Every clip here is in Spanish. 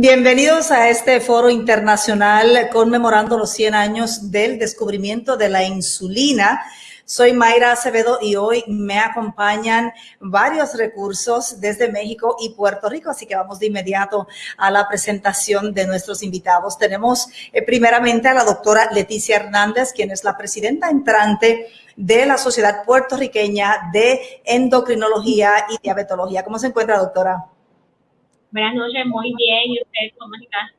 Bienvenidos a este foro internacional conmemorando los 100 años del descubrimiento de la insulina. Soy Mayra Acevedo y hoy me acompañan varios recursos desde México y Puerto Rico, así que vamos de inmediato a la presentación de nuestros invitados. Tenemos eh, primeramente a la doctora Leticia Hernández, quien es la presidenta entrante de la Sociedad Puertorriqueña de Endocrinología y Diabetología. ¿Cómo se encuentra, doctora? Buenas noches, muy bien. ¿Y usted cómo está?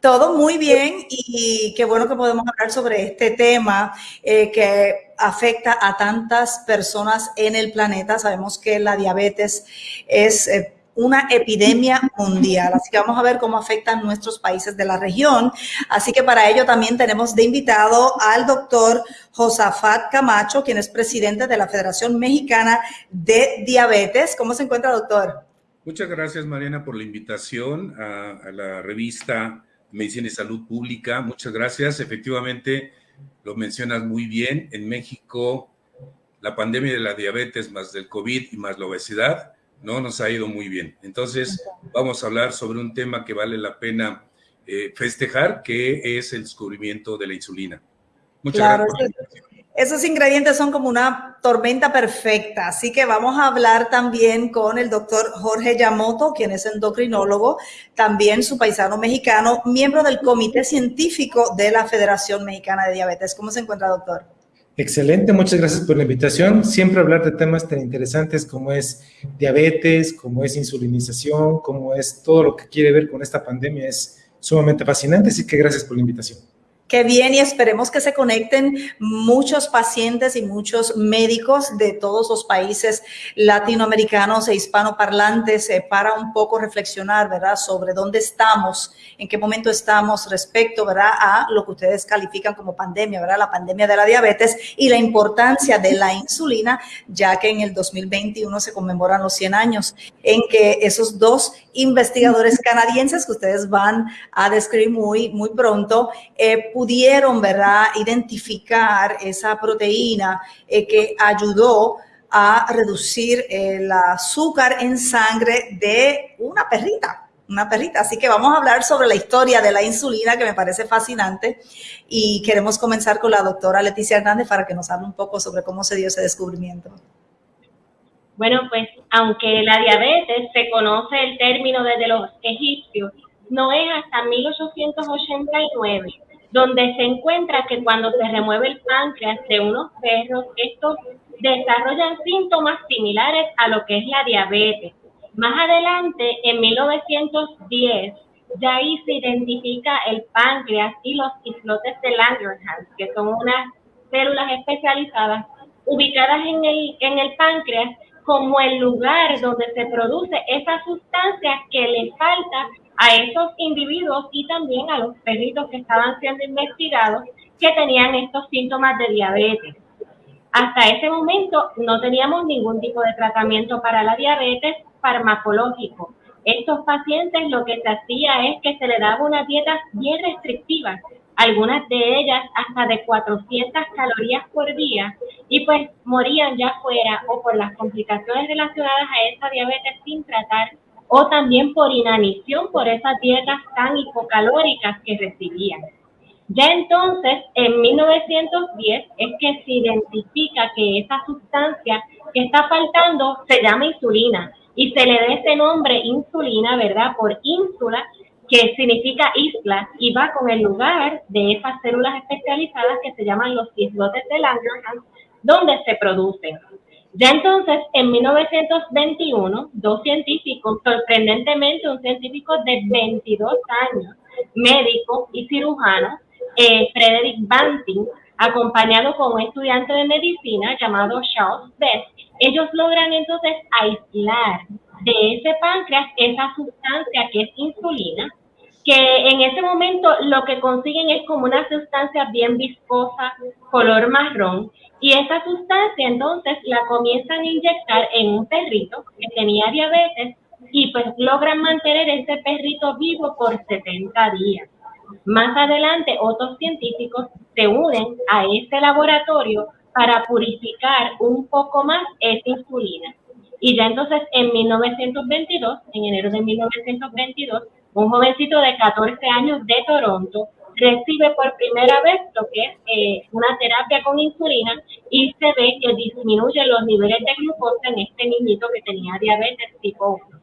Todo muy bien y qué bueno que podemos hablar sobre este tema eh, que afecta a tantas personas en el planeta. Sabemos que la diabetes es eh, una epidemia mundial, así que vamos a ver cómo afectan nuestros países de la región. Así que para ello también tenemos de invitado al doctor Josafat Camacho, quien es presidente de la Federación Mexicana de Diabetes. ¿Cómo se encuentra, doctor? Muchas gracias, Mariana, por la invitación a, la revista Medicina y Salud Pública. Muchas gracias. Efectivamente, lo mencionas muy bien. En México, la pandemia de la diabetes más del COVID y más la obesidad no nos ha ido muy bien. Entonces, vamos a hablar sobre un tema que vale la pena eh, festejar, que es el descubrimiento de la insulina. Muchas gracias. Esos ingredientes son como una tormenta perfecta, así que vamos a hablar también con el doctor Jorge Yamoto, quien es endocrinólogo, también su paisano mexicano, miembro del Comité Científico de la Federación Mexicana de Diabetes. ¿Cómo se encuentra, doctor? Excelente, muchas gracias por la invitación. Siempre hablar de temas tan interesantes como es diabetes, como es insulinización, como es todo lo que quiere ver con esta pandemia es sumamente fascinante, así que gracias por la invitación. Qué bien y esperemos que se conecten muchos pacientes y muchos médicos de todos los países latinoamericanos e hispanoparlantes eh, para un poco reflexionar, ¿verdad?, sobre dónde estamos, en qué momento estamos respecto, ¿verdad?, a lo que ustedes califican como pandemia, ¿verdad?, la pandemia de la diabetes y la importancia de la insulina, ya que en el 2021 se conmemoran los 100 años en que esos dos investigadores canadienses que ustedes van a describir muy, muy pronto, eh, pudieron, ¿verdad?, identificar esa proteína eh, que ayudó a reducir el azúcar en sangre de una perrita, una perrita. Así que vamos a hablar sobre la historia de la insulina, que me parece fascinante. Y queremos comenzar con la doctora Leticia Hernández para que nos hable un poco sobre cómo se dio ese descubrimiento. Bueno, pues aunque la diabetes se conoce el término desde los egipcios, no es hasta 1889 donde se encuentra que cuando se remueve el páncreas de unos perros, estos desarrollan síntomas similares a lo que es la diabetes. Más adelante, en 1910, ya ahí se identifica el páncreas y los islotes de Langerhans, que son unas células especializadas ubicadas en el, en el páncreas como el lugar donde se produce esa sustancia que le falta a esos individuos y también a los perritos que estaban siendo investigados que tenían estos síntomas de diabetes. Hasta ese momento no teníamos ningún tipo de tratamiento para la diabetes farmacológico. Estos pacientes lo que se hacía es que se le daba una dieta bien restrictiva, algunas de ellas hasta de 400 calorías por día, y pues morían ya fuera o por las complicaciones relacionadas a esa diabetes sin tratar o también por inanición por esas dietas tan hipocalóricas que recibían. Ya entonces, en 1910, es que se identifica que esa sustancia que está faltando se llama insulina y se le da ese nombre insulina, ¿verdad? Por ínsula, que significa isla y va con el lugar de esas células especializadas que se llaman los islotes de Langerhans, donde se producen. Ya entonces, en 1921, dos científicos, sorprendentemente un científico de 22 años, médico y cirujano, eh, Frederick Banting, acompañado con un estudiante de medicina llamado Charles Best, ellos logran entonces aislar de ese páncreas esa sustancia que es insulina, que en ese momento lo que consiguen es como una sustancia bien viscosa, color marrón, y esa sustancia entonces la comienzan a inyectar en un perrito que tenía diabetes y pues logran mantener ese perrito vivo por 70 días. Más adelante otros científicos se unen a este laboratorio para purificar un poco más esa insulina. Y ya entonces en 1922, en enero de 1922, Un jovencito de 14 años de Toronto recibe por primera vez lo que es eh, una terapia con insulina y se ve que disminuye los niveles de glucosa en este niñito que tenía diabetes tipo 1.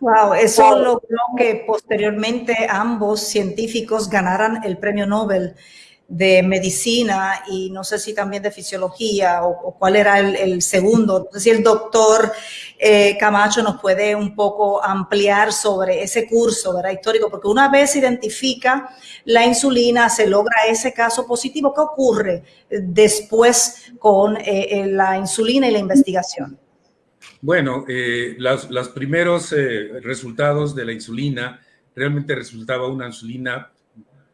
Wow, eso logró que posteriormente ambos científicos ganaran el premio Nobel de medicina y no sé si también de fisiología o, cuál era el, segundo. No sé si el doctor eh, Camacho nos puede un poco ampliar sobre ese curso ¿verdad? histórico, porque una vez identifica la insulina, se logra ese caso positivo. ¿Qué ocurre después con eh, eh, la insulina y la investigación? Bueno, los, los, primeros resultados de la insulina realmente resultaba una insulina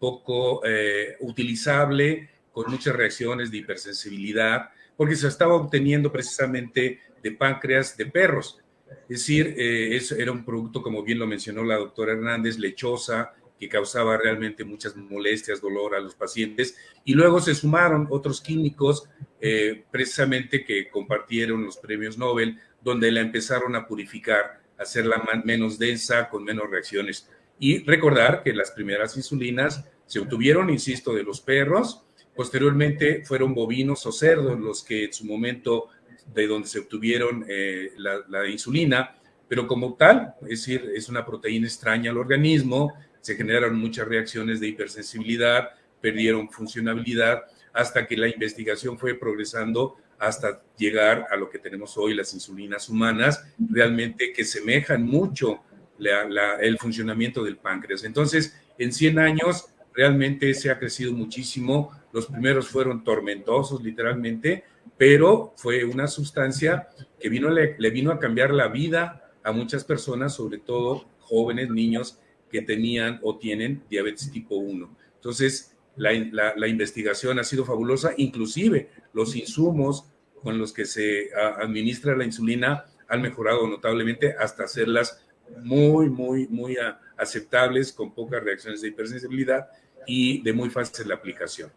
poco eh, utilizable, con muchas reacciones de hipersensibilidad, porque se estaba obteniendo precisamente de páncreas de perros. Es decir, eh, era un producto, como bien lo mencionó la doctora Hernández, lechosa, que causaba realmente muchas molestias, dolor a los pacientes. Y luego se sumaron otros químicos, eh, precisamente que compartieron los premios Nobel, donde la empezaron a purificar, hacerla menos densa, con menos reacciones. Y recordar que las primeras insulinas se obtuvieron, insisto, de los perros, posteriormente fueron bovinos o cerdos los que en su momento de donde se obtuvieron eh, la, insulina, pero como tal, es decir, es una proteína extraña al organismo, se generaron muchas reacciones de hipersensibilidad, perdieron funcionabilidad, hasta que la investigación fue progresando hasta llegar a lo que tenemos hoy, las insulinas humanas, realmente que semejan mucho el funcionamiento del páncreas. Entonces, en 100 años realmente se ha crecido muchísimo. Los primeros fueron tormentosos, literalmente, pero fue una sustancia que vino, le, vino a cambiar la vida a muchas personas, sobre todo jóvenes, niños que tenían o tienen diabetes tipo 1. Entonces, la, la, investigación ha sido fabulosa, inclusive los insumos con los que se administra la insulina han mejorado notablemente hasta hacerlas muy, muy, muy aceptables, con pocas reacciones de hipersensibilidad y de muy fácil aplicación.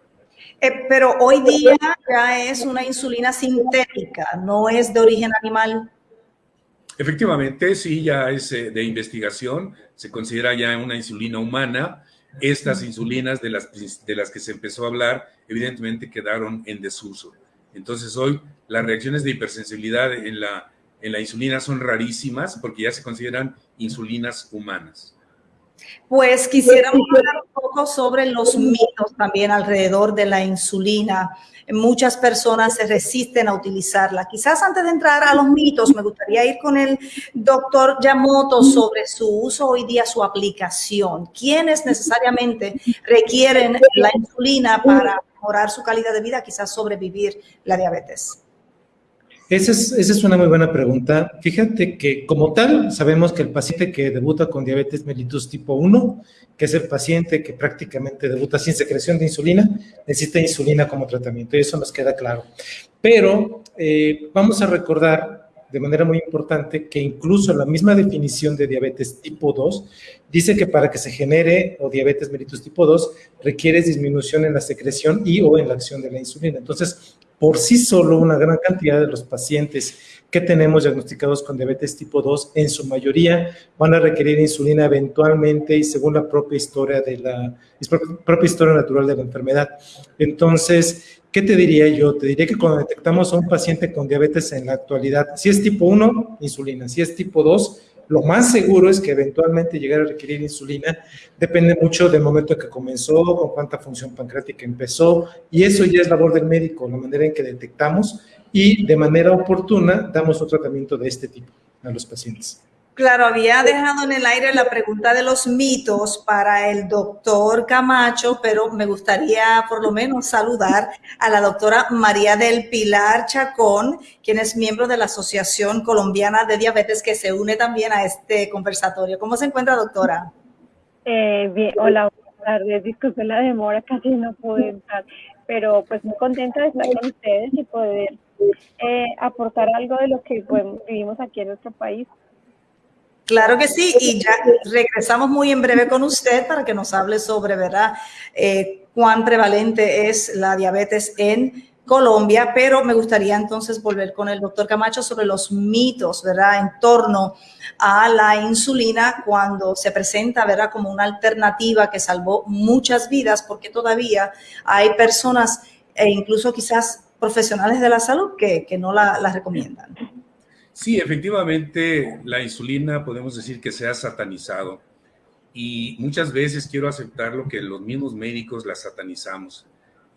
Eh, pero hoy día ya es una insulina sintética, no es de origen animal. Efectivamente, sí, ya es eh, de investigación, se considera ya una insulina humana. Estas insulinas de las, de las que se empezó a hablar, evidentemente quedaron en desuso. Entonces hoy las reacciones de hipersensibilidad en la, en la insulina son rarísimas porque ya se consideran insulinas humanas. Pues quisiéramos hablar un poco sobre los mitos también alrededor de la insulina. Muchas personas se resisten a utilizarla. Quizás antes de entrar a los mitos, me gustaría ir con el doctor Yamoto sobre su uso hoy día, su aplicación. ¿Quiénes necesariamente requieren la insulina para mejorar su calidad de vida, quizás sobrevivir la diabetes? Esa es, una muy buena pregunta. Fíjate que como tal, sabemos que el paciente que debuta con diabetes mellitus tipo 1, que es el paciente que prácticamente debuta sin secreción de insulina, necesita insulina como tratamiento y eso nos queda claro. Pero eh, vamos a recordar de manera muy importante que incluso la misma definición de diabetes tipo 2 dice que para que se genere o diabetes mellitus tipo 2 requiere disminución en la secreción y o en la acción de la insulina. Entonces, por sí solo una gran cantidad de los pacientes que tenemos diagnosticados con diabetes tipo 2, en su mayoría van a requerir insulina eventualmente y según la propia historia de la propia historia natural de la enfermedad. Entonces, ¿qué te diría yo? Te diría que cuando detectamos a un paciente con diabetes en la actualidad, si es tipo 1, insulina, si es tipo 2, lo más seguro es que eventualmente llegar a requerir insulina. Depende mucho del momento en que comenzó, con cuánta función pancreática empezó, y eso ya es labor del médico, la manera en que detectamos y de manera oportuna damos un tratamiento de este tipo a los pacientes. Claro, había dejado en el aire la pregunta de los mitos para el doctor Camacho, pero me gustaría por lo menos saludar a la doctora María del Pilar Chacón, quien es miembro de la Asociación Colombiana de Diabetes, que se une también a este conversatorio. ¿Cómo se encuentra, doctora? Eh, bien, hola, buenas tardes. Disculpe la demora, casi no pude entrar, pero pues muy contenta de estar con ustedes y poder eh, aportar algo de lo que vivimos aquí en nuestro país. Claro que sí, y ya regresamos muy en breve con usted para que nos hable sobre, ¿verdad?, eh, cuán prevalente es la diabetes en Colombia, pero me gustaría entonces volver con el doctor Camacho sobre los mitos, ¿verdad?, en torno a la insulina cuando se presenta, ¿verdad?, como una alternativa que salvó muchas vidas, porque todavía hay personas e incluso quizás profesionales de la salud que, no la, la recomiendan. Sí, efectivamente, la insulina podemos decir que se ha satanizado y muchas veces quiero aceptar lo que los mismos médicos la satanizamos.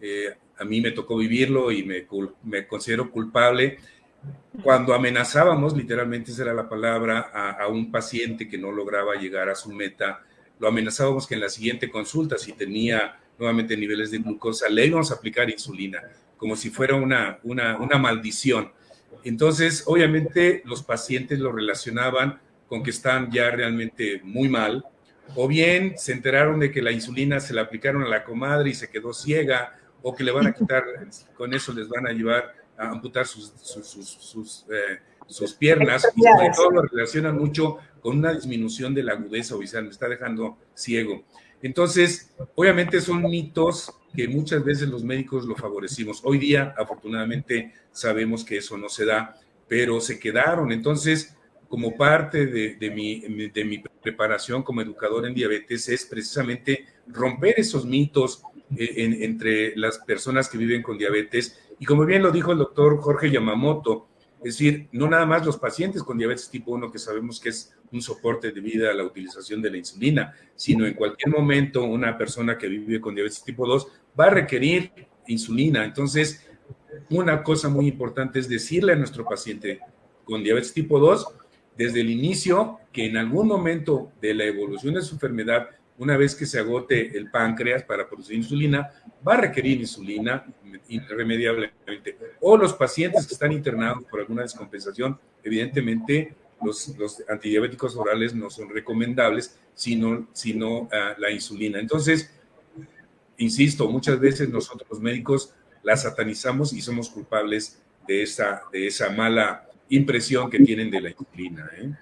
Eh, a mí me tocó vivirlo y me, considero culpable. Cuando amenazábamos, literalmente esa era la palabra, a, un paciente que no lograba llegar a su meta, lo amenazábamos que en la siguiente consulta, si tenía nuevamente niveles de glucosa, le íbamos a aplicar insulina, como si fuera una, una maldición. Entonces, obviamente, los pacientes lo relacionaban con que están ya realmente muy mal, o bien se enteraron de que la insulina se la aplicaron a la comadre y se quedó ciega, o que le van a quitar, con eso les van a llevar a amputar sus, sus, eh, piernas, y sobre todo lo relacionan mucho con una disminución de la agudeza visual, me está dejando ciego. Entonces, obviamente son mitos que muchas veces los médicos lo favorecimos. Hoy día, afortunadamente, sabemos que eso no se da, pero se quedaron. Entonces, como parte de, mi, de mi preparación como educador en diabetes, es precisamente romper esos mitos, eh, entre las personas que viven con diabetes. Y como bien lo dijo el doctor Jorge Yamamoto, es decir, no nada más los pacientes con diabetes tipo 1, que sabemos que es un soporte de vida a la utilización de la insulina, sino en cualquier momento una persona que vive con diabetes tipo 2 va a requerir insulina. Entonces, una cosa muy importante es decirle a nuestro paciente con diabetes tipo 2, desde el inicio, que en algún momento de la evolución de su enfermedad una vez que se agote el páncreas para producir insulina, va a requerir insulina irremediablemente. O los pacientes que están internados por alguna descompensación, evidentemente los, antidiabéticos orales no son recomendables, sino, sino ah, la insulina. Entonces, insisto, muchas veces nosotros los médicos la satanizamos y somos culpables de esa, de esa mala impresión que tienen de la insulina. ¿eh?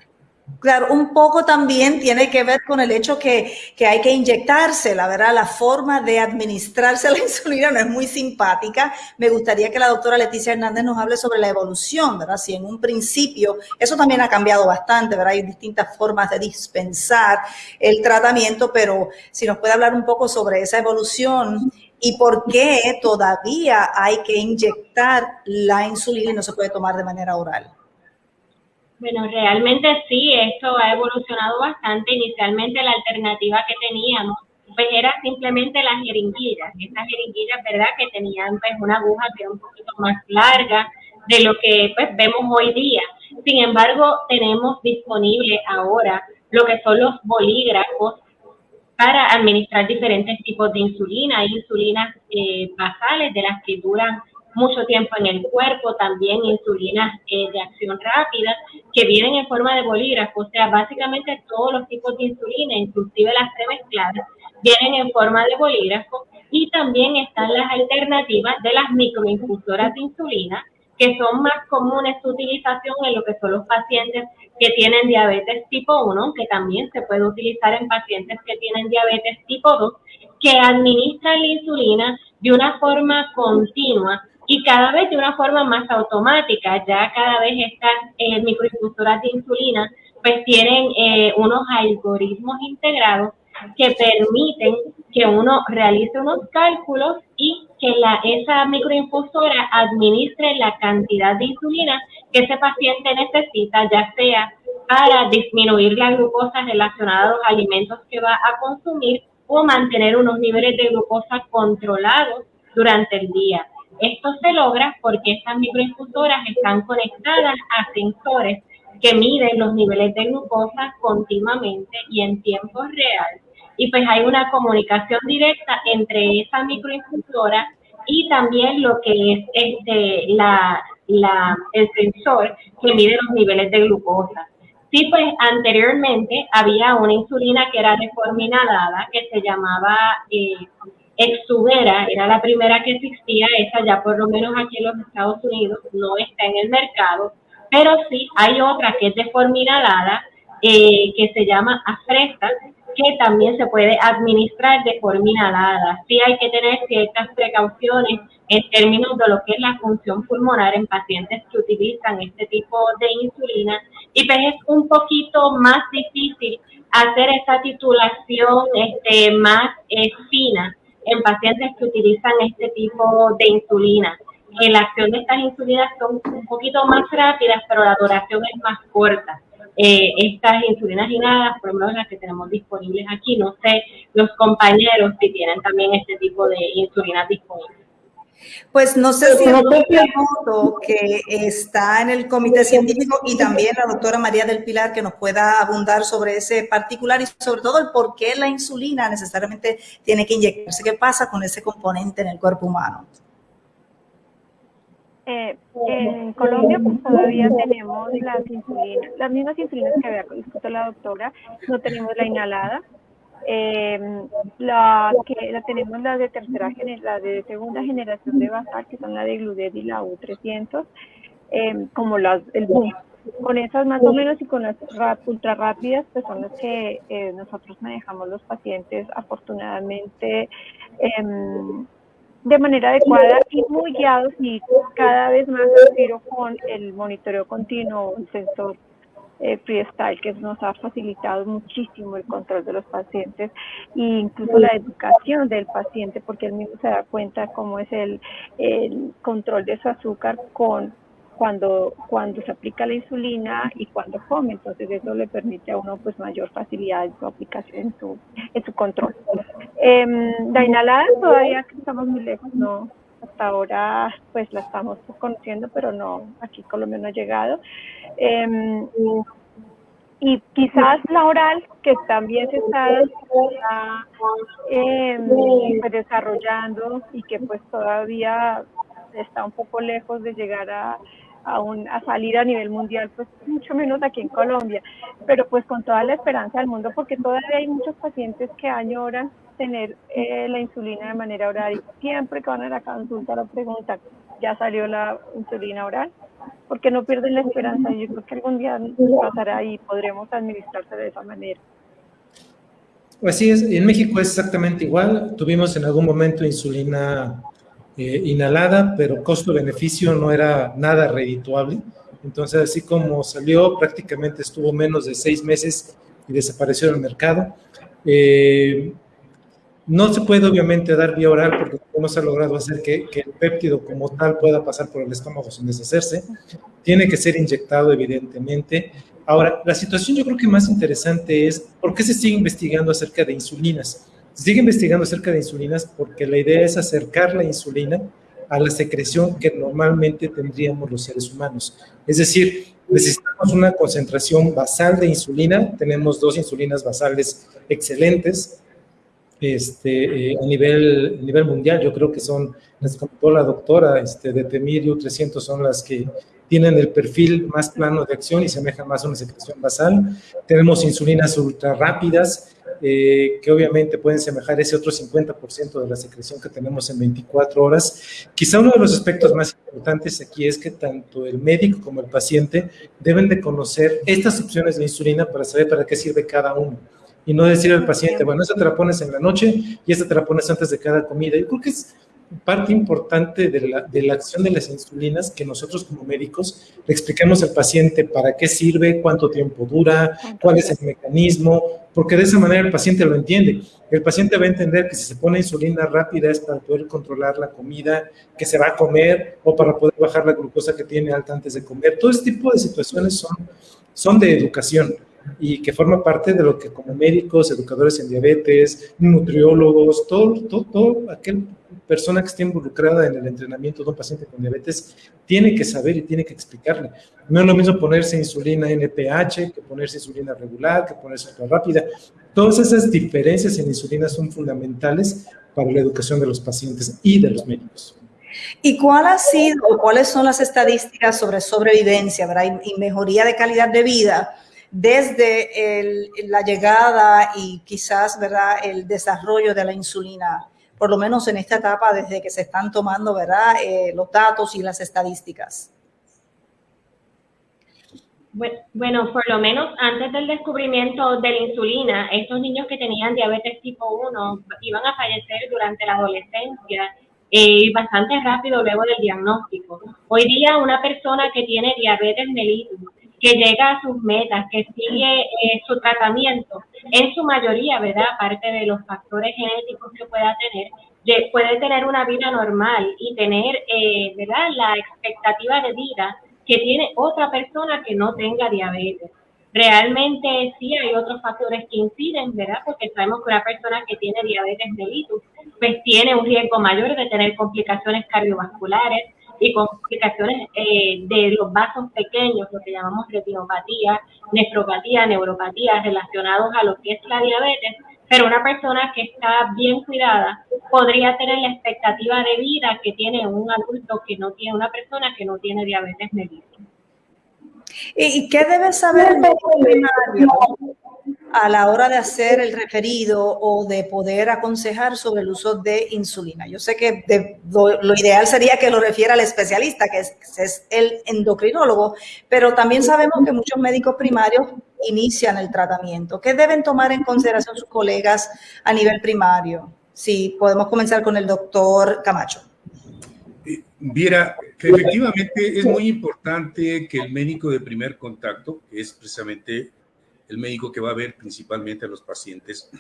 Claro, un poco también tiene que ver con el hecho que, que, hay que inyectarse, la verdad, la forma de administrarse la insulina no es muy simpática. Me gustaría que la doctora Leticia Hernández nos hable sobre la evolución, ¿verdad? Si en un principio, eso también ha cambiado bastante, ¿verdad? Hay distintas formas de dispensar el tratamiento, pero si nos puede hablar un poco sobre esa evolución y por qué todavía hay que inyectar la insulina y no se puede tomar de manera oral. Bueno, realmente sí, esto ha evolucionado bastante. Inicialmente la alternativa que teníamos pues era simplemente las jeringuillas. Estas jeringuillas, ¿verdad? Que tenían pues una aguja que era un poquito más larga de lo que pues vemos hoy día. Sin embargo, tenemos disponible ahora lo que son los bolígrafos para administrar diferentes tipos de insulina. Hay insulinas eh, basales de las que duran mucho tiempo en el cuerpo, también insulinas eh, de acción rápida que vienen en forma de bolígrafo, o sea, básicamente todos los tipos de insulina, inclusive las premezcladas, vienen en forma de bolígrafo. Y también están las alternativas de las microinfusoras de insulina, que son más comunes su utilización en lo que son los pacientes que tienen diabetes tipo 1, que también se puede utilizar en pacientes que tienen diabetes tipo 2, que administran la insulina de una forma continua y cada vez de una forma más automática. Ya cada vez estas eh, microinfusoras de insulina pues tienen eh, unos algoritmos integrados que permiten que uno realice unos cálculos y que la, esa microinfusora administre la cantidad de insulina que ese paciente necesita, ya sea para disminuir la glucosa relacionada a los alimentos que va a consumir o mantener unos niveles de glucosa controlados durante el día. Esto se logra porque estas microinfusoras están conectadas a sensores que miden los niveles de glucosa continuamente y en tiempo real. Y pues hay una comunicación directa entre esa microinfusora y también lo que es este, la, el sensor que mide los niveles de glucosa. Sí, pues anteriormente había una insulina que era de forma inhalada que se llamaba eh, Exubera era la primera que existía, esa ya por lo menos aquí en los Estados Unidos no está en el mercado, pero sí hay otra que es de eh, que se llama Afresta, que que también se puede administrar de forma inhalada. Sí hay que tener ciertas precauciones en términos de lo que es la función pulmonar en pacientes que utilizan este tipo de insulina y pues es un poquito más difícil hacer esa titulación este, más eh, fina en pacientes que utilizan este tipo de insulina. la acción de estas insulinas son un poquito más rápidas, pero la duración es más corta. Eh, estas insulinas inhaladas, por lo menos las que tenemos disponibles aquí, no sé los compañeros si tienen también este tipo de insulinas disponibles. Pues no sé si el doctor que está en el comité científico y también la doctora María del Pilar que nos pueda abundar sobre ese particular y sobre todo el por qué la insulina necesariamente tiene que inyectarse. ¿Qué pasa con ese componente en el cuerpo humano? Eh, en Colombia pues todavía tenemos las insulinas, las mismas insulinas que había discutido la doctora, no tenemos la inhalada, eh, la que la tenemos la de tercera la de segunda generación de basal, que son la de Gluded y la U300, em, como las el. Con esas más o menos y con las ultra rápidas, pues son las que eh, nosotros manejamos los pacientes afortunadamente em, de manera adecuada y muy guiados y cada vez más con el monitoreo continuo, el sensor eh, freestyle que nos ha facilitado muchísimo el control de los pacientes e incluso la educación del paciente porque él mismo se da cuenta cómo es el, control de su azúcar con cuando, cuando se aplica la insulina y cuando come, entonces eso le permite a uno pues mayor facilidad en su aplicación, en su, en su control. Eh, la inhalada todavía estamos muy lejos, no, hasta ahora pues la estamos conociendo, pero no, aquí Colombia no ha llegado. Em, y quizás la oral, que también se está, pues, desarrollando y que pues todavía está un poco lejos de llegar a, a, a salir a nivel mundial, pues mucho menos aquí en Colombia, pero pues con toda la esperanza del mundo, porque todavía hay muchos pacientes que añoran tener eh, la insulina de manera oral y siempre que van a la consulta la pregunta, ¿ya salió la insulina oral? Porque no pierden la esperanza, yo creo que algún día pasará y podremos administrarse de esa manera. Así es, en México es exactamente igual, tuvimos en algún momento insulina eh, inhalada, pero costo-beneficio no era nada redituable. Entonces, así como salió, prácticamente estuvo menos de seis meses y desapareció del mercado. Eh, no se puede obviamente dar vía oral porque no se ha logrado hacer que, que, el péptido como tal pueda pasar por el estómago sin deshacerse. Tiene que ser inyectado evidentemente. Ahora, la situación yo creo que más interesante es por qué se sigue investigando acerca de insulinas. Se sigue investigando acerca de insulinas porque la idea es acercar la insulina a la secreción que normalmente tendríamos los seres humanos. Es decir, necesitamos una concentración basal de insulina. Tenemos dos insulinas basales excelentes este, eh, a, nivel, a nivel mundial. Yo creo que son, las comentó la doctora, este, de Temir y 300 son las que tienen el perfil más plano de acción y semejan más a una secreción basal. Tenemos insulinas ultra rápidas, eh, que obviamente pueden semejar ese otro 50% de la secreción que tenemos en 24 horas. Quizá uno de los aspectos más importantes aquí es que tanto el médico como el paciente deben de conocer estas opciones de insulina para saber para qué sirve cada uno. Y no decir al paciente, bueno, esta te la pones en la noche y esta te la pones antes de cada comida. Yo creo que es parte importante de la, de la, acción de las insulinas que nosotros como médicos le expliquemos al paciente para qué sirve, cuánto tiempo dura, cuál es el mecanismo, porque de esa manera el paciente lo entiende. El paciente va a entender que si se pone insulina rápida es para poder controlar la comida que se va a comer o para poder bajar la glucosa que tiene alta antes de comer. Todo este tipo de situaciones son, son de educación y que forma parte de lo que como médicos, educadores en diabetes, nutriólogos, todo, todo, todo aquel persona que esté involucrada en el entrenamiento de un paciente con diabetes tiene que saber y tiene que explicarle. No es lo mismo ponerse insulina NPH que ponerse insulina regular, que ponerse rápida. Todas esas diferencias en insulina son fundamentales para la educación de los pacientes y de los médicos. ¿Y cuál ha sido o cuáles son las estadísticas sobre sobrevivencia ¿verdad? y mejoría de calidad de vida desde la llegada y quizás ¿verdad? el desarrollo de la insulina por lo menos en esta etapa desde que se están tomando ¿verdad? Eh, los datos y las estadísticas? Bueno, por lo menos antes del descubrimiento de la insulina, estos niños que tenían diabetes tipo 1 iban a fallecer durante la adolescencia y eh, bastante rápido luego del diagnóstico. Hoy día una persona que tiene diabetes mellitus, que llega a sus metas, que sigue eh, su tratamiento, en su mayoría, ¿verdad? Aparte de los factores genéticos que pueda tener, puede tener una vida normal y tener, eh, ¿verdad? La expectativa de vida que tiene otra persona que no tenga diabetes. Realmente sí hay otros factores que inciden, ¿verdad? Porque sabemos que una persona que tiene diabetes mellitus, pues tiene un riesgo mayor de tener complicaciones cardiovasculares y complicaciones eh, de los vasos pequeños, lo que llamamos retinopatía, nefropatía, neuropatía, relacionados a lo que es la diabetes, pero una persona que está bien cuidada podría tener la expectativa de vida que tiene un adulto que no tiene, una persona que no tiene diabetes mellitus. ¿Y qué debe saber el primario a la hora de hacer el referido o de poder aconsejar sobre el uso de insulina? Yo sé que lo, ideal sería que lo refiera al especialista, que es el endocrinólogo, pero también sabemos que muchos médicos primarios inician el tratamiento. ¿Qué deben tomar en consideración sus colegas a nivel primario? Si podemos comenzar con el doctor Camacho. Eh, viera, efectivamente es muy importante que el médico de primer contacto, que es precisamente el médico que va a ver principalmente a los pacientes,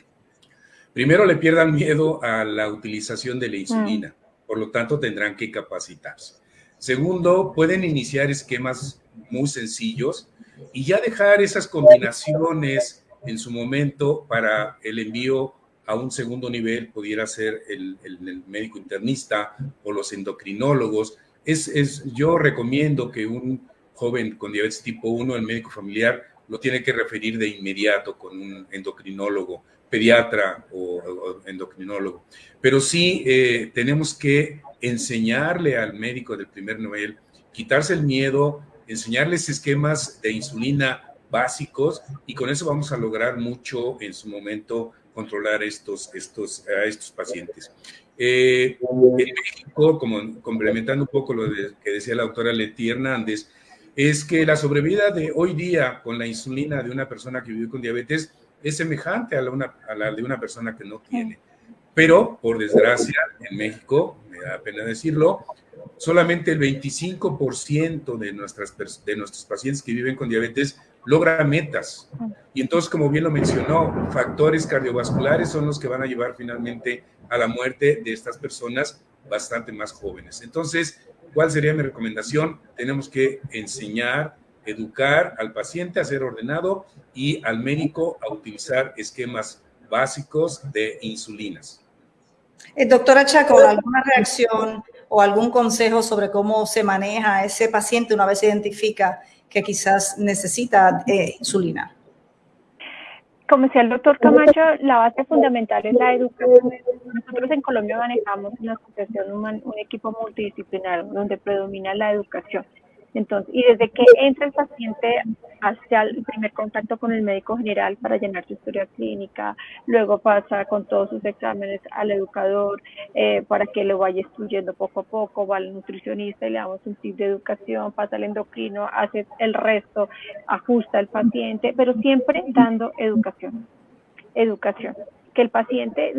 primero le pierdan miedo a la utilización de la insulina, mm. por lo tanto tendrán que capacitarse. Segundo, pueden iniciar esquemas muy sencillos y ya dejar esas combinaciones en su momento para el envío a un segundo nivel, pudiera ser el, médico internista o los endocrinólogos. Es, es, yo recomiendo que un joven con diabetes tipo 1, el médico familiar, lo tiene que referir de inmediato con un endocrinólogo, pediatra o, endocrinólogo. Pero sí eh, tenemos que enseñarle al médico del primer nivel, quitarse el miedo, enseñarles esquemas de insulina básicos y con eso vamos a lograr mucho en su momento controlar estos, estos, a estos pacientes. Eh, en México, como complementando un poco lo que decía la doctora Leti Hernández, es que la sobrevida de hoy día con la insulina de una persona que vive con diabetes es semejante a la, una, a la de una persona que no tiene. Pero, por desgracia, en México, me da pena decirlo, solamente el 25% de, nuestras, de nuestros pacientes que viven con diabetes logra metas. Y entonces, como bien lo mencionó, factores cardiovasculares son los que van a llevar finalmente a la muerte de estas personas bastante más jóvenes. Entonces, ¿cuál sería mi recomendación? Tenemos que enseñar, educar al paciente a ser ordenado y al médico a utilizar esquemas básicos de insulinas. Eh, doctora Chaco, ¿alguna reacción o algún consejo sobre cómo se maneja ese paciente una vez se identifica que quizás necesita eh, insulina? Como decía el doctor Camacho, la base fundamental es la educación. Nosotros en Colombia manejamos una asociación, un equipo multidisciplinar donde predomina la educación. Entonces, y desde que entra el paciente hacia el primer contacto con el médico general para llenar su historia clínica, luego pasa con todos sus exámenes al educador eh, para que lo vaya instruyendo poco a poco, va al nutricionista y le damos un tip de educación, pasa al endocrino, hace el resto, ajusta al paciente, pero siempre dando educación. Educación que el paciente,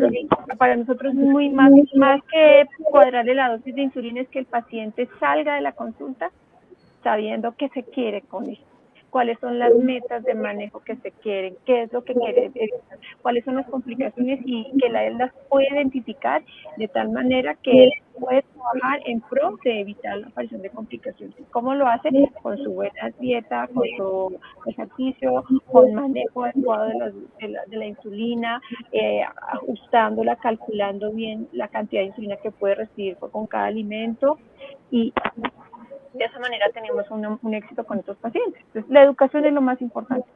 para nosotros es muy más, más que cuadrarle la dosis de insulina, es que el paciente salga de la consulta sabiendo qué se quiere con esto, cuáles son las metas de manejo que se quieren, qué es lo que quiere, cuáles son las complicaciones y que la él las puede identificar de tal manera que él puede trabajar en pro de evitar la aparición de complicaciones. ¿Cómo lo hace? Con su buena dieta, con su ejercicio, con manejo adecuado de la, de la, insulina, eh, ajustándola, calculando bien la cantidad de insulina que puede recibir con cada alimento y de esa manera tenemos un, éxito con estos pacientes. Entonces, la educación es lo más importante.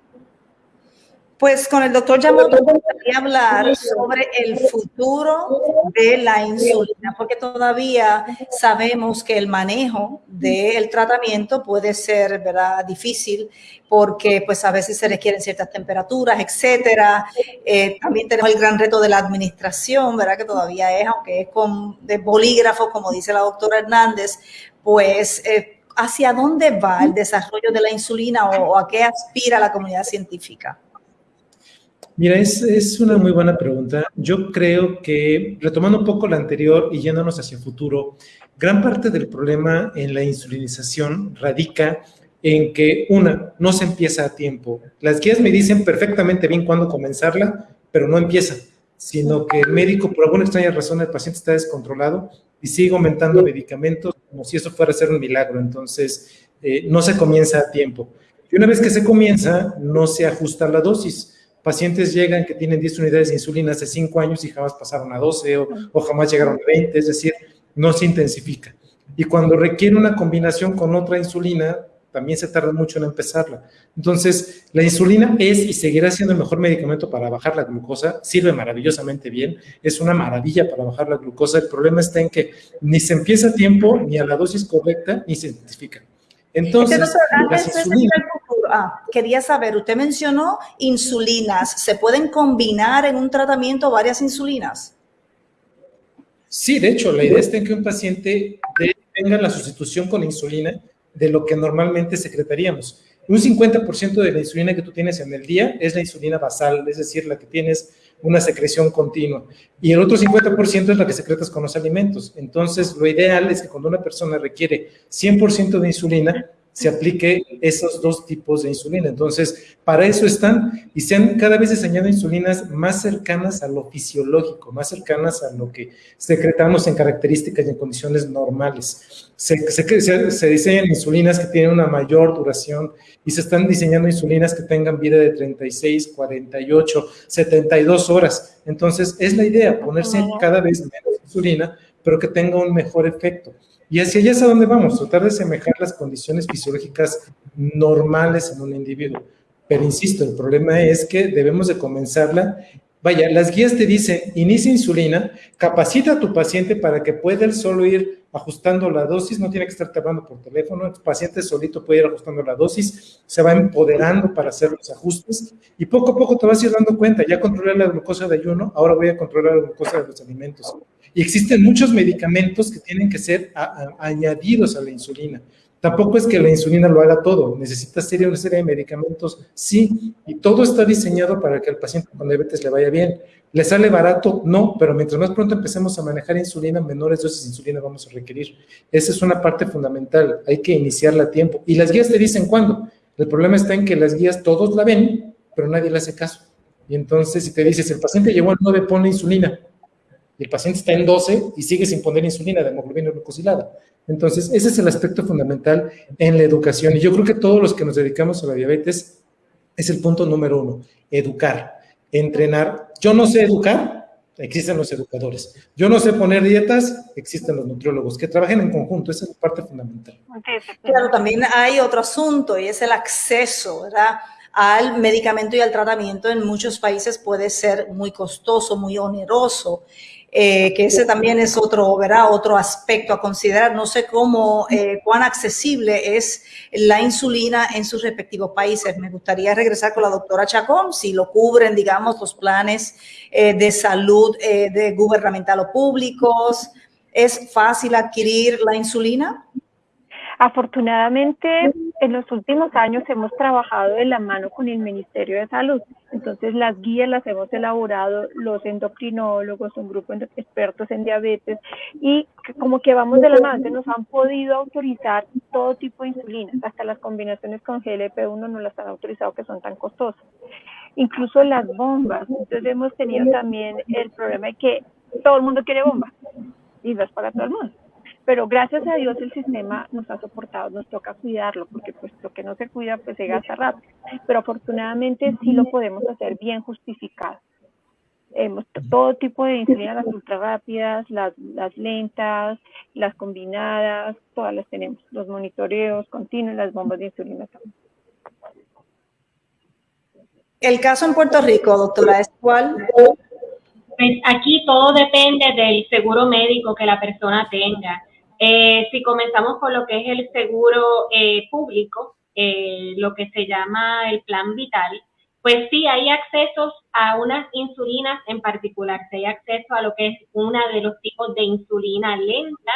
Pues con el doctor Yamamoto gustaría hablar sobre el futuro de la insulina, porque todavía sabemos que el manejo del tratamiento puede ser ¿verdad? difícil, porque pues a veces se requieren ciertas temperaturas, etcétera. Eh, también tenemos el gran reto de la administración, ¿verdad? Que todavía es, aunque es con de bolígrafo, como dice la doctora Hernández, pues eh, ¿hacia dónde va el desarrollo de la insulina o, a qué aspira la comunidad científica? Mira, es, es, una muy buena pregunta. Yo creo que, retomando un poco la anterior y yéndonos hacia el futuro, gran parte del problema en la insulinización radica en que, una, no se empieza a tiempo. Las guías me dicen perfectamente bien cuándo comenzarla, pero no empieza, sino que el médico, por alguna extraña razón, el paciente está descontrolado y sigue aumentando medicamentos como si eso fuera a ser un milagro. Entonces, eh, no se comienza a tiempo. Y una vez que se comienza, no se ajusta la dosis. Pacientes llegan que tienen 10 unidades de insulina hace 5 años y jamás pasaron a 12 o, o jamás llegaron a 20, es decir, no se intensifica. Y cuando requiere una combinación con otra insulina, también se tarda mucho en empezarla. Entonces, la insulina es y seguirá siendo el mejor medicamento para bajar la glucosa, sirve maravillosamente bien, es una maravilla para bajar la glucosa. El problema está en que ni se empieza a tiempo, ni a la dosis correcta, ni se identifica. Entonces, ah, quería saber, usted mencionó insulinas, ¿se pueden combinar en un tratamiento varias insulinas? Sí, de hecho, la idea está en que un paciente tenga la sustitución con insulina de lo que normalmente secretaríamos. Un 50% de la insulina que tú tienes en el día es la insulina basal, es decir, la que tienes una secreción continua. Y el otro 50% es la que secretas con los alimentos. Entonces, lo ideal es que cuando una persona requiere 100% de insulina, se aplique esos dos tipos de insulina. Entonces, para eso están y se han cada vez diseñado insulinas más cercanas a lo fisiológico, más cercanas a lo que secretamos en características y en condiciones normales. Se, se, diseñan insulinas que tienen una mayor duración y se están diseñando insulinas que tengan vida de 36, 48, 72 horas. Entonces, es la idea, ponerse cada vez menos insulina, pero que tenga un mejor efecto. Y hacia allá es a dónde vamos, tratar de semejar las condiciones fisiológicas normales en un individuo. Pero insisto, el problema es que debemos de comenzarla. Vaya, las guías te dicen, inicia insulina, capacita a tu paciente para que pueda él solo ir ajustando la dosis, no tiene que estar hablando por teléfono, el paciente solito puede ir ajustando la dosis, se va empoderando para hacer los ajustes y poco a poco te vas a ir dando cuenta, ya controlé la glucosa de ayuno, ahora voy a controlar la glucosa de los alimentos. Y existen muchos medicamentos que tienen que ser añadidos a la insulina. Tampoco es que la insulina lo haga todo, necesita serie, una serie de medicamentos, sí, y todo está diseñado para que al paciente con diabetes le vaya bien. ¿Le sale barato? No, pero mientras más pronto empecemos a manejar insulina, menores dosis de insulina vamos a requerir. Esa es una parte fundamental, hay que iniciarla a tiempo. Y las guías te dicen cuándo. El problema está en que las guías todos la ven, pero nadie le hace caso. Y entonces, si te dices, el paciente llegó al 9, pone insulina, y el paciente está en 12 y sigue sin poner insulina de hemoglobina glucosilada. Entonces, ese es el aspecto fundamental en la educación. Y yo creo que todos los que nos dedicamos a la diabetes es el punto número uno, educar, entrenar. Yo no sé educar, existen los educadores. Yo no sé poner dietas, existen los nutriólogos, que trabajen en conjunto, esa es la parte fundamental. Claro, también hay otro asunto y es el acceso, ¿verdad? al medicamento y al tratamiento en muchos países puede ser muy costoso, muy oneroso. Eh, que ese también es otro, ¿verdad? otro aspecto a considerar. No sé cómo, eh, cuán accesible es la insulina en sus respectivos países. Me gustaría regresar con la doctora Chacón, si lo cubren, digamos, los planes eh, de salud de gubernamental o públicos. ¿Es fácil adquirir la insulina? Afortunadamente, en los últimos años hemos trabajado de la mano con el Ministerio de Salud. Entonces, las guías las hemos elaborado los endocrinólogos, un grupo de expertos en diabetes, y como que vamos de la mano, nos han podido autorizar todo tipo de insulinas, hasta las combinaciones con GLP-1 no las han autorizado que son tan costosas. Incluso las bombas. Entonces, hemos tenido también el problema de que todo el mundo quiere bombas y no es para todo el mundo pero gracias a Dios el sistema nos ha soportado, nos toca cuidarlo, porque pues lo que no se cuida pues se gasta rápido, pero afortunadamente sí lo podemos hacer bien justificado. Hemos todo tipo de insulina, las ultra rápidas, las, las lentas, las combinadas, todas las tenemos, los monitoreos continuos, las bombas de insulina también. El caso en Puerto Rico, doctora, ¿es cuál? Pues aquí todo depende del seguro médico que la persona tenga. Eh, si comenzamos con lo que es el seguro eh, público, eh, lo que se llama el plan vital, pues sí hay accesos a unas insulinas en particular, sí hay acceso a lo que es una de los tipos de insulina lenta,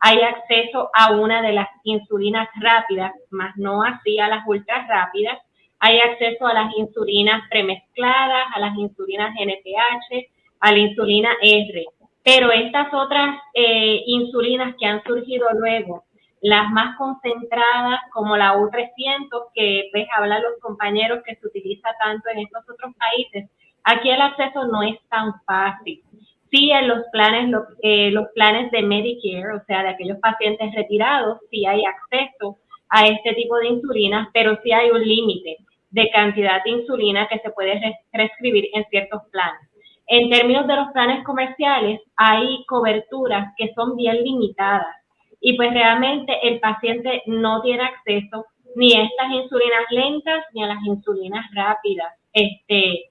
hay acceso a una de las insulinas rápidas, más no así a las ultra rápidas. Hay acceso a las insulinas premezcladas, a las insulinas NPH, a la insulina R. Pero estas otras eh, insulinas que han surgido luego, las más concentradas como la U300, que pues hablan los compañeros que se utiliza tanto en estos otros países, aquí el acceso no es tan fácil. Sí, en los planes, eh, los planes de Medicare, o sea, de aquellos pacientes retirados, sí hay acceso a este tipo de insulina, pero sí hay un límite de cantidad de insulina que se puede prescribir en ciertos planes. En términos de los planes comerciales, hay coberturas que son bien limitadas y pues realmente el paciente no tiene acceso ni a estas insulinas lentas ni a las insulinas rápidas. Este,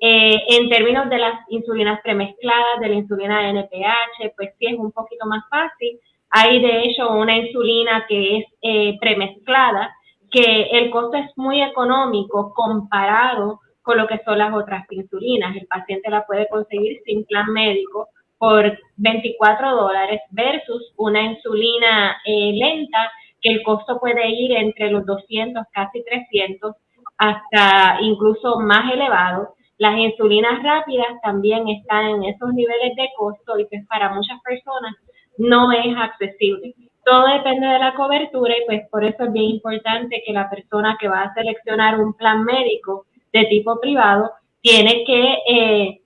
eh, en términos de las insulinas premezcladas, de la insulina NPH, pues sí es un poquito más fácil. Hay de hecho una insulina que es eh, premezclada, que el costo es muy económico comparado con lo que son las otras insulinas. El paciente la puede conseguir sin plan médico por 24 dólares versus una insulina eh, lenta que el costo puede ir entre los 200, casi 300, hasta incluso más elevado. Las insulinas rápidas también están en esos niveles de costo y pues para muchas personas no es accesible. Todo depende de la cobertura y pues por eso es bien importante que la persona que va a seleccionar un plan médico de tipo privado tiene que eh,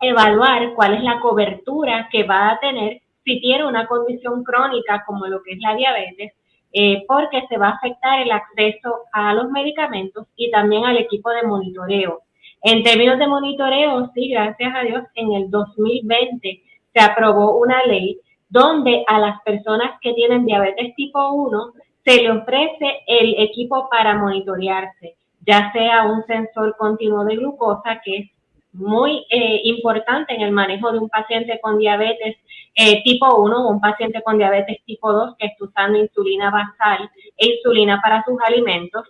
evaluar cuál es la cobertura que va a tener si tiene una condición crónica como lo que es la diabetes, eh, porque se va a afectar el acceso a los medicamentos y también al equipo de monitoreo. En términos de monitoreo, sí, gracias a Dios, en el 2020 se aprobó una ley donde a las personas que tienen diabetes tipo 1 se le ofrece el equipo para monitorearse ya sea un sensor continuo de glucosa, que es muy eh, importante en el manejo de un paciente con diabetes eh, tipo 1 o un paciente con diabetes tipo 2 que está usando insulina basal e insulina para sus alimentos,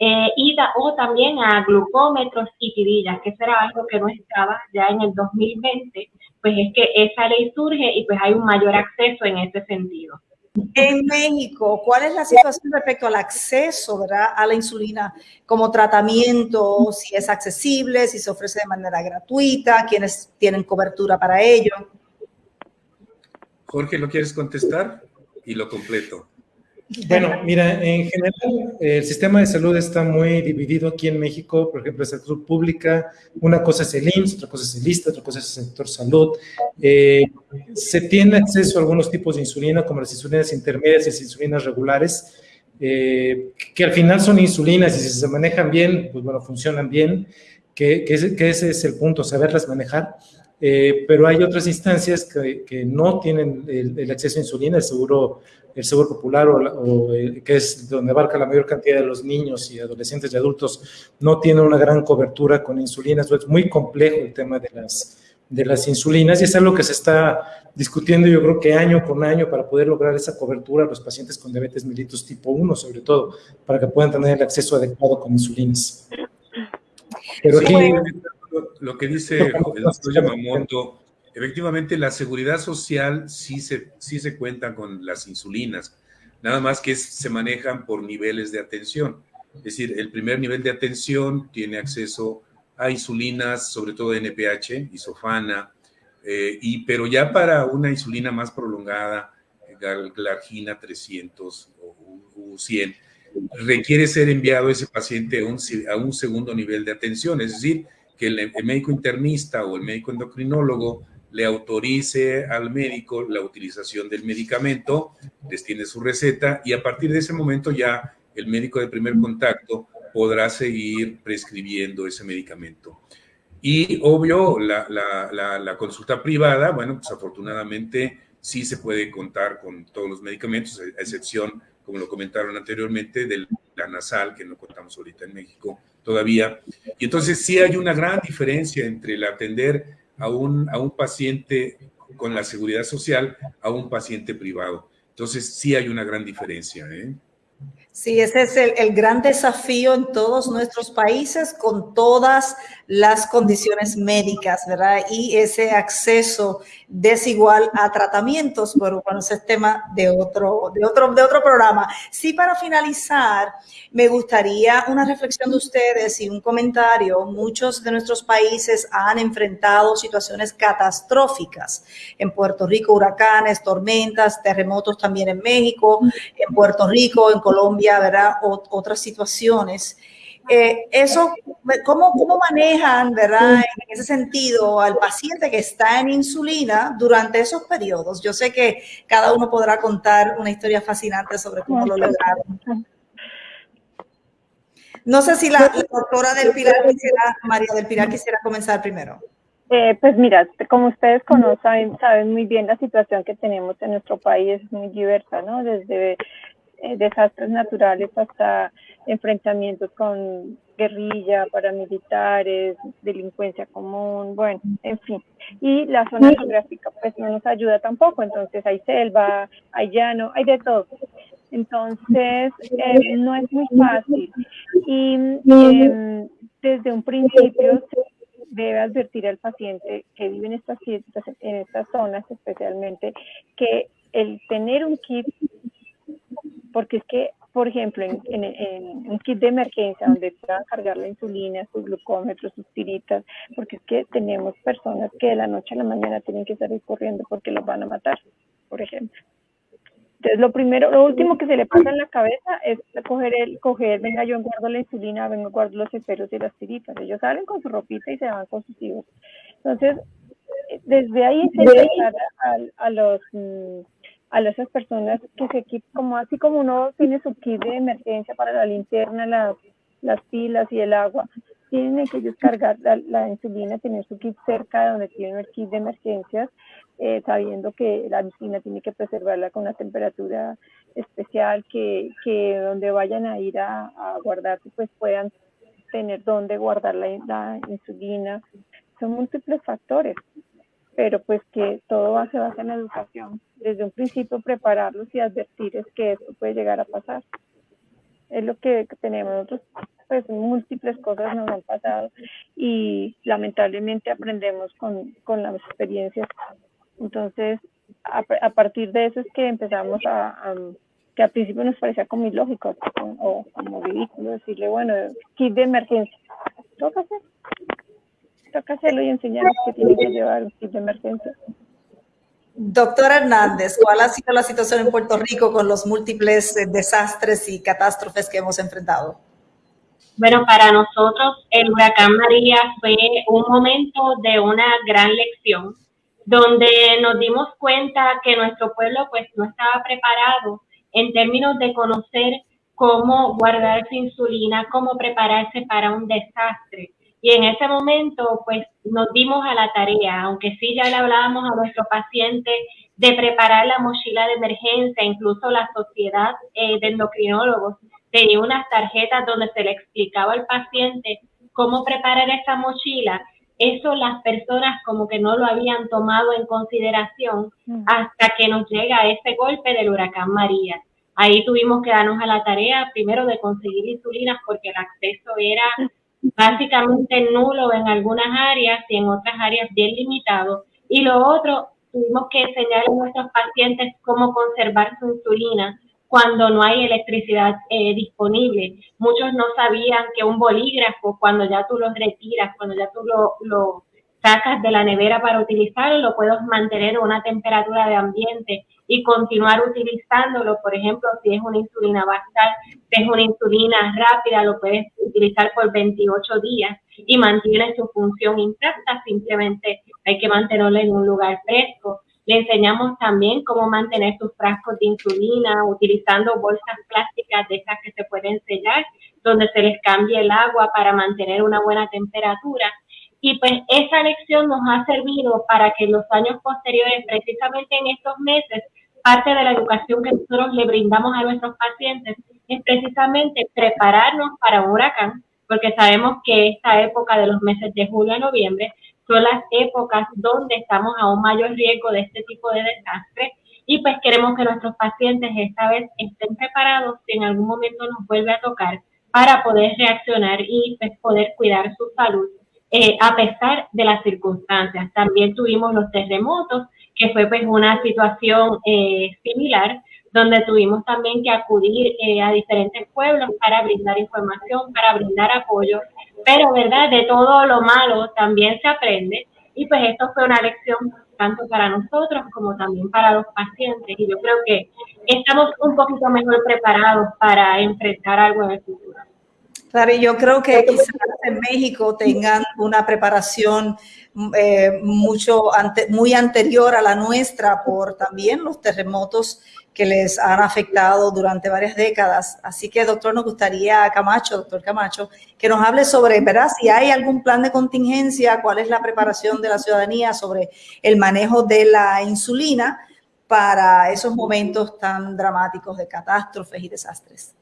eh, y o también a glucómetros y tirillas, que será algo que no estaba ya en el 2020, pues es que esa ley surge y pues hay un mayor acceso en ese sentido. En México, ¿cuál es la situación respecto al acceso a la insulina como tratamiento? Si es accesible, si se ofrece de manera gratuita, quiénes tienen cobertura para ello. Jorge, ¿lo quieres contestar? Y lo completo. Bueno, mira, en general el sistema de salud está muy dividido aquí en México, por ejemplo, la salud pública, una cosa es el IMSS, otra cosa es el ISTA, otra cosa es el sector salud. Eh, se tiene acceso a algunos tipos de insulina, como las insulinas intermedias y las insulinas regulares, eh, que al final son insulinas y si se manejan bien, pues bueno, funcionan bien, que, ese, es el punto, saberlas manejar. Eh, pero hay otras instancias que, que no tienen el, el, acceso a insulina, el seguro el Seguro Popular, o, eh, que es donde abarca la mayor cantidad de los niños y adolescentes y adultos, no tiene una gran cobertura con insulinas. Es muy complejo el tema de las, de las insulinas y es algo que se está discutiendo yo creo que año con año para poder lograr esa cobertura a los pacientes con diabetes mellitus tipo 1 sobre todo, para que puedan tener el acceso adecuado con insulinas. Pero aquí... lo que dice el doctor Yamamoto Efectivamente, la seguridad social sí se, sí se cuenta con las insulinas, nada más que se manejan por niveles de atención. Es decir, el primer nivel de atención tiene acceso a insulinas, sobre todo NPH, isofana, eh, y, pero ya para una insulina más prolongada, glargina 300 o 100, requiere ser enviado ese paciente a un, a un segundo nivel de atención, es decir, que el médico internista o el médico endocrinólogo le autorice al médico la utilización del medicamento, les tiene su receta y a partir de ese momento ya el médico de primer contacto podrá seguir prescribiendo ese medicamento. Y obvio, la, consulta privada, bueno, pues afortunadamente sí se puede contar con todos los medicamentos, a excepción, como lo comentaron anteriormente, de la nasal, que no contamos ahorita en México todavía. Y entonces sí hay una gran diferencia entre el atender a un, a un paciente con la seguridad social a un paciente privado. Entonces, sí hay una gran diferencia. ¿eh? Sí, ese es el, gran desafío en todos nuestros países con todas las condiciones médicas, ¿verdad? Y ese acceso desigual a tratamientos, pero bueno, ese es tema de otro, de otro, de otro programa. Sí, para finalizar, me gustaría una reflexión de ustedes y un comentario. Muchos de nuestros países han enfrentado situaciones catastróficas. En Puerto Rico, huracanes, tormentas, terremotos también en México, en Puerto Rico, en Colombia, ¿verdad? otras situaciones. Eh, eso, ¿cómo, ¿cómo manejan, verdad, en ese sentido, al paciente que está en insulina durante esos periodos? Yo sé que cada uno podrá contar una historia fascinante sobre cómo lo lograron. No sé si la, doctora del Pilar quisiera, María del Pilar quisiera comenzar primero. Eh, pues mira, como ustedes conocen, saben muy bien la situación que tenemos en nuestro país, es muy diversa, ¿no? Desde eh, desastres naturales hasta enfrentamientos con guerrilla, paramilitares, delincuencia común, bueno, en fin. Y la zona geográfica pues no nos ayuda tampoco, entonces hay selva, hay llano, hay de todo. Entonces, eh, no es muy fácil. Y em, desde un principio debe advertir al paciente que vive en estas, en estas zonas especialmente que el tener un kit porque es que, por ejemplo, en, un kit de emergencia donde puedan cargar la insulina, sus glucómetros, sus tiritas, porque es que tenemos personas que de la noche a la mañana tienen que salir corriendo porque los van a matar, por ejemplo. Entonces, lo primero, lo último que se le pasa en la cabeza es coger el, coger, venga, yo guardo la insulina, vengo, guardo los esferos y las tiritas. Ellos salen con su ropita y se van con sus hijos. Entonces, desde ahí se empezar a, a, los mm, a esas personas que se equipan, como así como uno tiene su kit de emergencia para la linterna, las, las pilas y el agua, tienen que descargar la, insulina, tener su kit cerca de donde tienen el kit de emergencias, eh, sabiendo que la insulina tiene que preservarla con una temperatura especial, que, que donde vayan a ir a, a guardarse, pues puedan tener donde guardar la, la insulina. Son múltiples factores pero pues que todo se basa en la educación. Desde un principio prepararlos y advertirles que esto puede llegar a pasar. Es lo que tenemos nosotros, pues múltiples cosas nos han pasado y lamentablemente aprendemos con, con las experiencias. Entonces, a, partir de eso es que empezamos a, que al principio nos parecía como ilógico o como ridículo decirle, bueno, kit de emergencia, toca toca hacerlo y enseñarles que tienen que llevar un kit de emergencia. Doctora Hernández, ¿cuál ha sido la situación en Puerto Rico con los múltiples eh, desastres y catástrofes que hemos enfrentado? Bueno, para nosotros el huracán María fue un momento de una gran lección, donde nos dimos cuenta que nuestro pueblo pues no estaba preparado en términos de conocer cómo guardar su insulina, cómo prepararse para un desastre. Y en ese momento, pues nos dimos a la tarea, aunque sí ya le hablábamos a nuestro paciente de preparar la mochila de emergencia, incluso la sociedad eh, de endocrinólogos tenía unas tarjetas donde se le explicaba al paciente cómo preparar esa mochila. Eso las personas como que no lo habían tomado en consideración mm. hasta que nos llega ese golpe del huracán María. Ahí tuvimos que darnos a la tarea primero de conseguir insulinas porque el acceso era básicamente nulo en algunas áreas y en otras áreas bien limitado. Y lo otro, tuvimos que enseñar a nuestros pacientes cómo conservar su insulina cuando no hay electricidad eh, disponible. Muchos no sabían que un bolígrafo, cuando ya tú lo retiras, cuando ya tú lo, sacas de la nevera para utilizarlo, lo puedes mantener a una temperatura de ambiente y continuar utilizándolo. Por ejemplo, si es una insulina basal, si es una insulina rápida, lo puedes utilizar por 28 días y mantiene su función intacta. Simplemente hay que mantenerlo en un lugar fresco. Le enseñamos también cómo mantener sus frascos de insulina utilizando bolsas plásticas de esas que se pueden sellar, donde se les cambie el agua para mantener una buena temperatura y pues esa lección nos ha servido para que en los años posteriores, precisamente en estos meses, parte de la educación que nosotros le brindamos a nuestros pacientes es precisamente prepararnos para un huracán, porque sabemos que esta época de los meses de julio a noviembre son las épocas donde estamos a un mayor riesgo de este tipo de desastre y pues queremos que nuestros pacientes esta vez estén preparados si en algún momento nos vuelve a tocar para poder reaccionar y pues, poder cuidar su salud eh, a pesar de las circunstancias. También tuvimos los terremotos, que fue pues una situación eh, similar, donde tuvimos también que acudir eh, a diferentes pueblos para brindar información, para brindar apoyo, pero verdad, de todo lo malo también se aprende. Y pues esto fue una lección tanto para nosotros como también para los pacientes. Y yo creo que estamos un poquito mejor preparados para enfrentar algo en el futuro. Claro, y yo creo que quizás en México tengan una preparación eh, mucho muy anterior a la nuestra por también los terremotos que les han afectado durante varias décadas. Así que, doctor, nos gustaría, Camacho, doctor Camacho, que nos hable sobre, ¿verdad? Si hay algún plan de contingencia, cuál es la preparación de la ciudadanía sobre el manejo de la insulina para esos momentos tan dramáticos de catástrofes y desastres.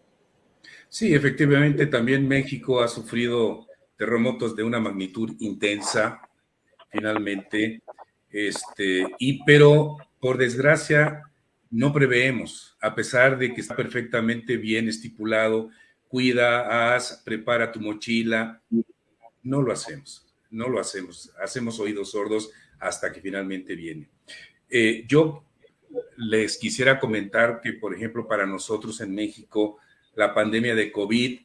Sí, efectivamente, también México ha sufrido terremotos de una magnitud intensa, finalmente, este, y pero por desgracia no preveemos, a pesar de que está perfectamente bien estipulado, cuida, haz, prepara tu mochila, no lo hacemos, no lo hacemos, hacemos oídos sordos hasta que finalmente viene. Eh, yo les quisiera comentar que, por ejemplo, para nosotros en México, la pandemia de COVID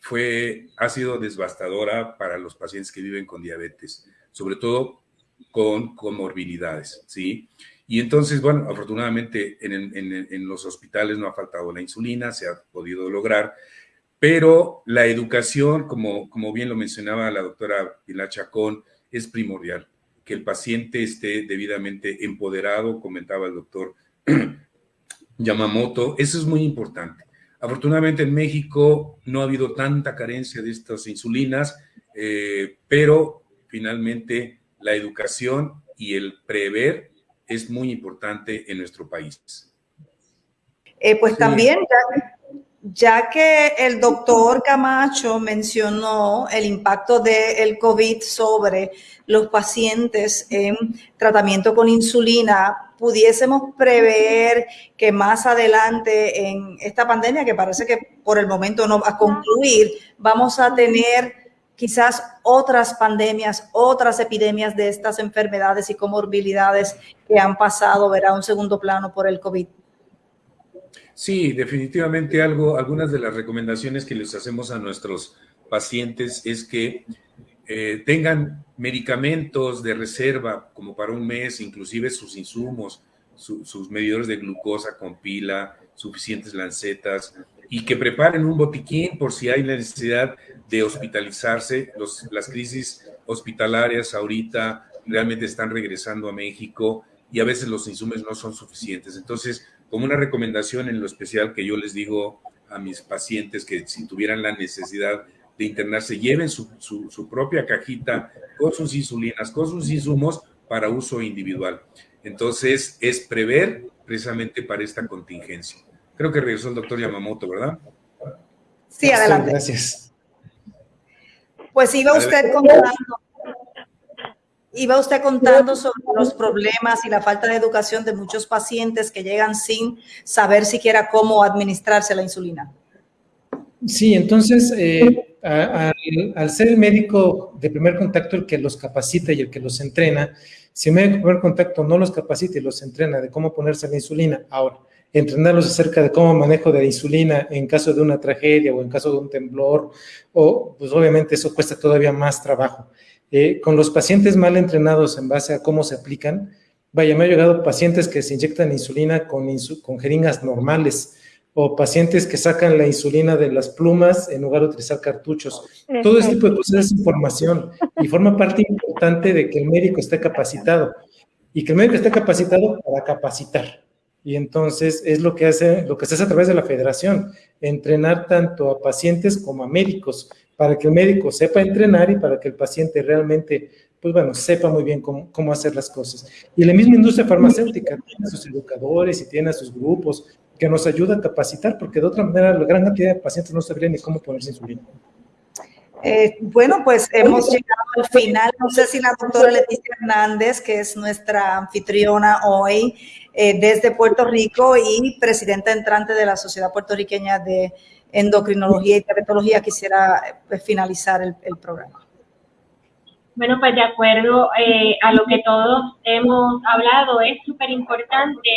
fue, ha sido devastadora para los pacientes que viven con diabetes, sobre todo con comorbilidades, ¿sí? Y entonces, bueno, afortunadamente en, los hospitales no ha faltado la insulina, se ha podido lograr, pero la educación, como, como bien lo mencionaba la doctora Pilar Chacón, es primordial, que el paciente esté debidamente empoderado, comentaba el doctor Yamamoto, eso es muy importante. Afortunadamente en México no ha habido tanta carencia de estas insulinas, eh, pero finalmente la educación y el prever es muy importante en nuestro país. Eh, pues también, ya, que el doctor Camacho mencionó el impacto del COVID sobre los pacientes en tratamiento con insulina, pudiésemos prever que más adelante en esta pandemia, que parece que por el momento no va a concluir, vamos a tener quizás otras pandemias, otras epidemias de estas enfermedades y comorbilidades que han pasado, verá, un segundo plano por el COVID. Sí, definitivamente algo, algunas de las recomendaciones que les hacemos a nuestros pacientes es que eh, tengan medicamentos de reserva como para un mes, inclusive sus insumos, sus medidores de glucosa con pila, suficientes lancetas y que preparen un botiquín por si hay necesidad de hospitalizarse. las crisis hospitalarias ahorita realmente están regresando a México y a veces los insumos no son suficientes. Entonces, como una recomendación en lo especial que yo les digo a mis pacientes que si tuvieran la necesidad de internarse, lleven su, su, propia cajita con sus insulinas, con sus insumos para uso individual. Entonces, es prever precisamente para esta contingencia. Creo que regresó el doctor Yamamoto, ¿verdad? Sí, adelante. Gracias. Pues iba usted contando, iba usted contando sobre los problemas y la falta de educación de muchos pacientes que llegan sin saber siquiera cómo administrarse la insulina. Sí, entonces, eh, al, ser el médico de primer contacto el que los capacita y el que los entrena, si el médico de primer contacto no los capacita y los entrena de cómo ponerse la insulina, ahora, entrenarlos acerca de cómo manejo de la insulina en caso de una tragedia o en caso de un temblor, o pues obviamente eso cuesta todavía más trabajo. Eh, con los pacientes mal entrenados en base a cómo se aplican, vaya, me ha llegado pacientes que se inyectan insulina con, con jeringas normales, o pacientes que sacan la insulina de las plumas en lugar de utilizar cartuchos. Todo este tipo de cosas es información y forma parte importante de que el médico esté capacitado y que el médico esté capacitado para capacitar. Y entonces es lo que hace, lo que se hace a través de la federación, entrenar tanto a pacientes como a médicos, para que el médico sepa entrenar y para que el paciente realmente, pues bueno, sepa muy bien cómo, cómo hacer las cosas. Y la misma industria farmacéutica tiene a sus educadores y tiene a sus grupos que nos ayuda a capacitar, porque de otra manera la gran cantidad de pacientes no sabrían ni cómo ponerse insulina. Eh, bueno, pues hemos llegado al final. No sé si la doctora Leticia Hernández, que es nuestra anfitriona hoy eh, desde Puerto Rico y presidenta entrante de la Sociedad Puertorriqueña de Endocrinología y Diabetología, quisiera pues, finalizar el, programa. Bueno, pues de acuerdo eh, a lo que todos hemos hablado, es súper importante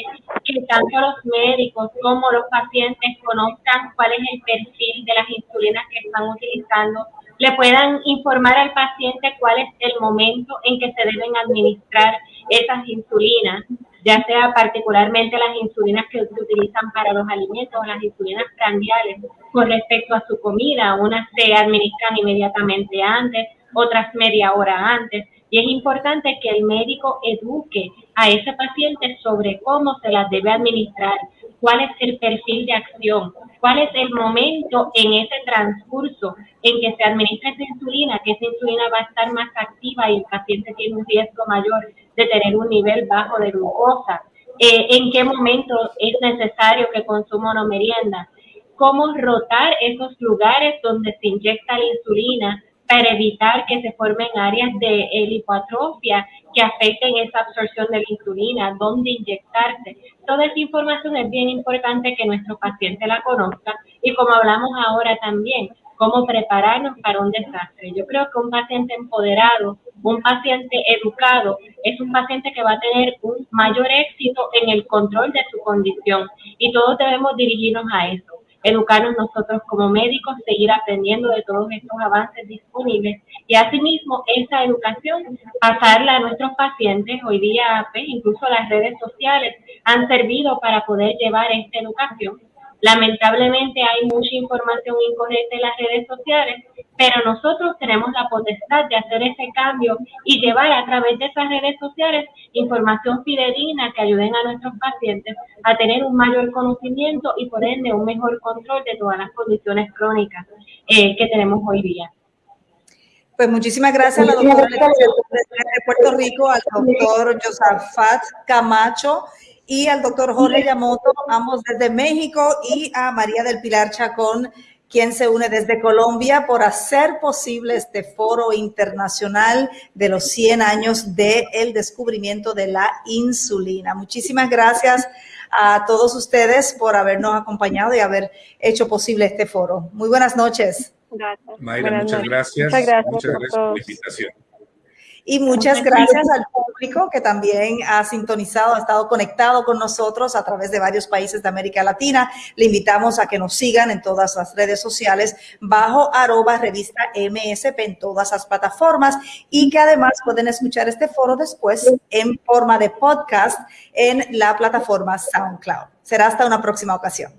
que tanto los médicos como los pacientes conozcan cuál es el perfil de las insulinas que están utilizando le puedan informar al paciente cuál es el momento en que se deben administrar esas insulinas, ya sea particularmente las insulinas que se utilizan para los alimentos o las insulinas prandiales con respecto a su comida. Unas se administran inmediatamente antes, otras media hora antes. Y es importante que el médico eduque a ese paciente sobre cómo se las debe administrar, cuál es el perfil de acción, cuál es el momento en ese transcurso en que se administra esa insulina, que esa insulina va a estar más activa y el paciente tiene un riesgo mayor de tener un nivel bajo de glucosa, eh, en qué momento es necesario que consuma una merienda, cómo rotar esos lugares donde se inyecta la insulina para evitar que se formen áreas de hipoatrofia que afecten esa absorción de la insulina, dónde inyectarse. Toda esa información es bien importante que nuestro paciente la conozca y como hablamos ahora también, cómo prepararnos para un desastre. Yo creo que un paciente empoderado, un paciente educado, es un paciente que va a tener un mayor éxito en el control de su condición y todos debemos dirigirnos a eso educarnos nosotros como médicos, seguir aprendiendo de todos estos avances disponibles y asimismo esa educación pasarla a nuestros pacientes. Hoy día, pues, incluso las redes sociales han servido para poder llevar esta educación Lamentablemente hay mucha información incorrecta en las redes sociales, pero nosotros tenemos la potestad de hacer ese cambio y llevar a través de esas redes sociales información fidedigna que ayuden a nuestros pacientes a tener un mayor conocimiento y por ende un mejor control de todas las condiciones crónicas eh, que tenemos hoy día. Pues muchísimas gracias a la doctora de Puerto Rico, al doctor Josafat Camacho y al doctor Jorge Yamoto, ambos desde México, y a María del Pilar Chacón, quien se une desde Colombia por hacer posible este foro internacional de los 100 años del el descubrimiento de la insulina. Muchísimas gracias a todos ustedes por habernos acompañado y haber hecho posible este foro. Muy buenas noches. Gracias. Mayra, muchas, gracias. muchas gracias. Muchas gracias por la invitación. Y muchas gracias al público que también ha sintonizado, ha estado conectado con nosotros a través de varios países de América Latina. Le invitamos a que nos sigan en todas las redes sociales bajo arroba revista MSP en todas las plataformas y que además pueden escuchar este foro después en forma de podcast en la plataforma SoundCloud. Será hasta una próxima ocasión.